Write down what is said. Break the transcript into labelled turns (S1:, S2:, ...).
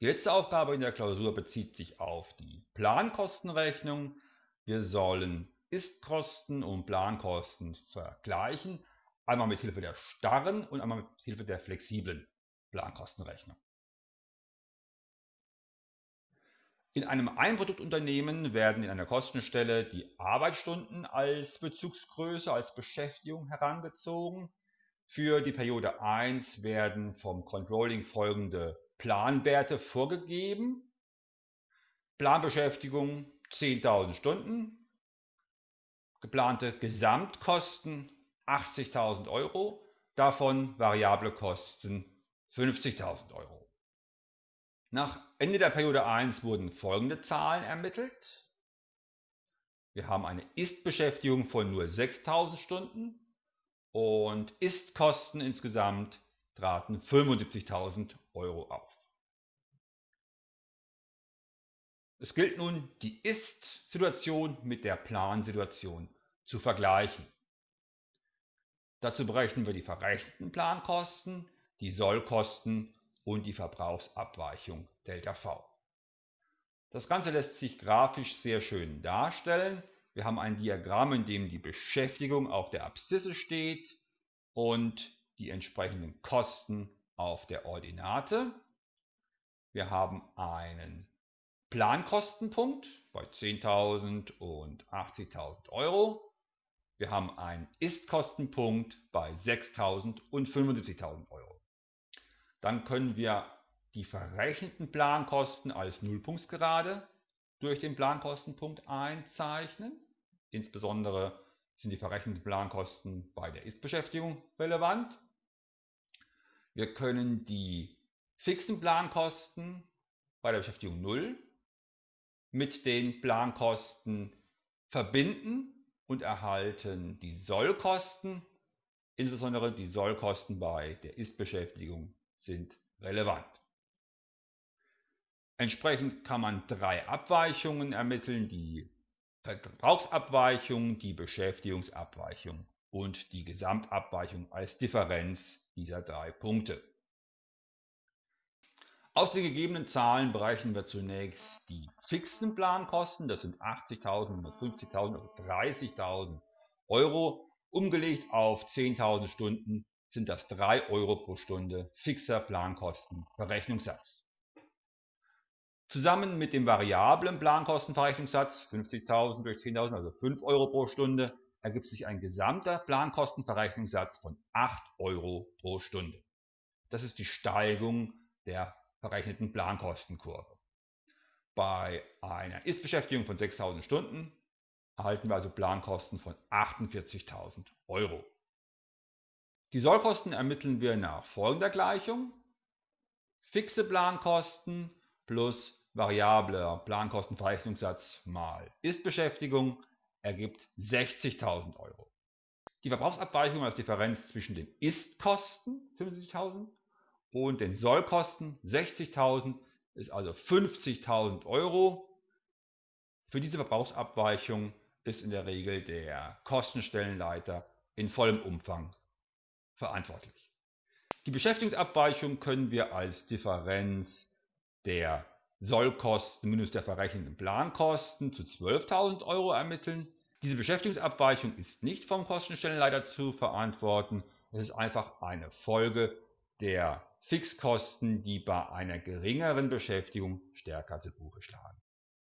S1: Die letzte Aufgabe in der Klausur bezieht sich auf die Plankostenrechnung. Wir sollen Ist-Kosten und Plankosten vergleichen, einmal mit Hilfe der starren und einmal mit Hilfe der flexiblen Plankostenrechnung. In einem Einproduktunternehmen werden in einer Kostenstelle die Arbeitsstunden als Bezugsgröße, als Beschäftigung herangezogen. Für die Periode 1 werden vom Controlling folgende Planwerte vorgegeben. Planbeschäftigung 10.000 Stunden, geplante Gesamtkosten 80.000 Euro, davon variable Kosten 50.000 Euro. Nach Ende der Periode 1 wurden folgende Zahlen ermittelt. Wir haben eine Ist-Beschäftigung von nur 6.000 Stunden und Ist-Kosten insgesamt traten 75.000 Euro auf. Es gilt nun, die Ist-Situation mit der Plan-Situation zu vergleichen. Dazu berechnen wir die verrechneten Plankosten, die Sollkosten und die Verbrauchsabweichung ΔV. Das Ganze lässt sich grafisch sehr schön darstellen. Wir haben ein Diagramm, in dem die Beschäftigung auf der Abszisse steht und die entsprechenden Kosten auf der Ordinate. Wir haben einen Plankostenpunkt bei 10.000 und 80.000 Euro. Wir haben einen Ist-Kostenpunkt bei 6.000 und 75.000 Euro. Dann können wir die verrechneten Plankosten als Nullpunktsgerade durch den Plankostenpunkt einzeichnen. Insbesondere sind die verrechneten Plankosten bei der Ist-Beschäftigung relevant. Wir können die fixen Plankosten bei der Beschäftigung 0 mit den Plankosten verbinden und erhalten die Sollkosten, insbesondere die Sollkosten bei der Ist-Beschäftigung sind relevant. Entsprechend kann man drei Abweichungen ermitteln, die Verbrauchsabweichung, die Beschäftigungsabweichung und die Gesamtabweichung als Differenz dieser drei Punkte. Aus den gegebenen Zahlen berechnen wir zunächst die fixen Plankosten, das sind 80.000, 150.000, also 30.000 Euro. Umgelegt auf 10.000 Stunden sind das 3 Euro pro Stunde fixer Plankostenverrechnungssatz. Zusammen mit dem variablen Plankostenverrechnungssatz 50.000 durch 10.000, also 5 Euro pro Stunde, ergibt sich ein gesamter Plankostenverrechnungssatz von 8 Euro pro Stunde. Das ist die Steigung der verrechneten Plankostenkurve. Bei einer Ist-Beschäftigung von 6.000 Stunden erhalten wir also Plankosten von 48.000 Euro. Die Sollkosten ermitteln wir nach folgender Gleichung. Fixe Plankosten plus variabler Plankostenverrechnungssatz mal Ist-Beschäftigung ergibt 60.000 Euro. Die Verbrauchsabweichung als Differenz zwischen den Ist-Kosten 75.000 und den Sollkosten 60.000 ist also 50.000 Euro. Für diese Verbrauchsabweichung ist in der Regel der Kostenstellenleiter in vollem Umfang verantwortlich. Die Beschäftigungsabweichung können wir als Differenz der Sollkosten minus der verrechneten Plankosten zu 12.000 Euro ermitteln. Diese Beschäftigungsabweichung ist nicht vom Kostenstellenleiter zu verantworten. Es ist einfach eine Folge der Fixkosten, die bei einer geringeren Beschäftigung stärker zu Buche schlagen.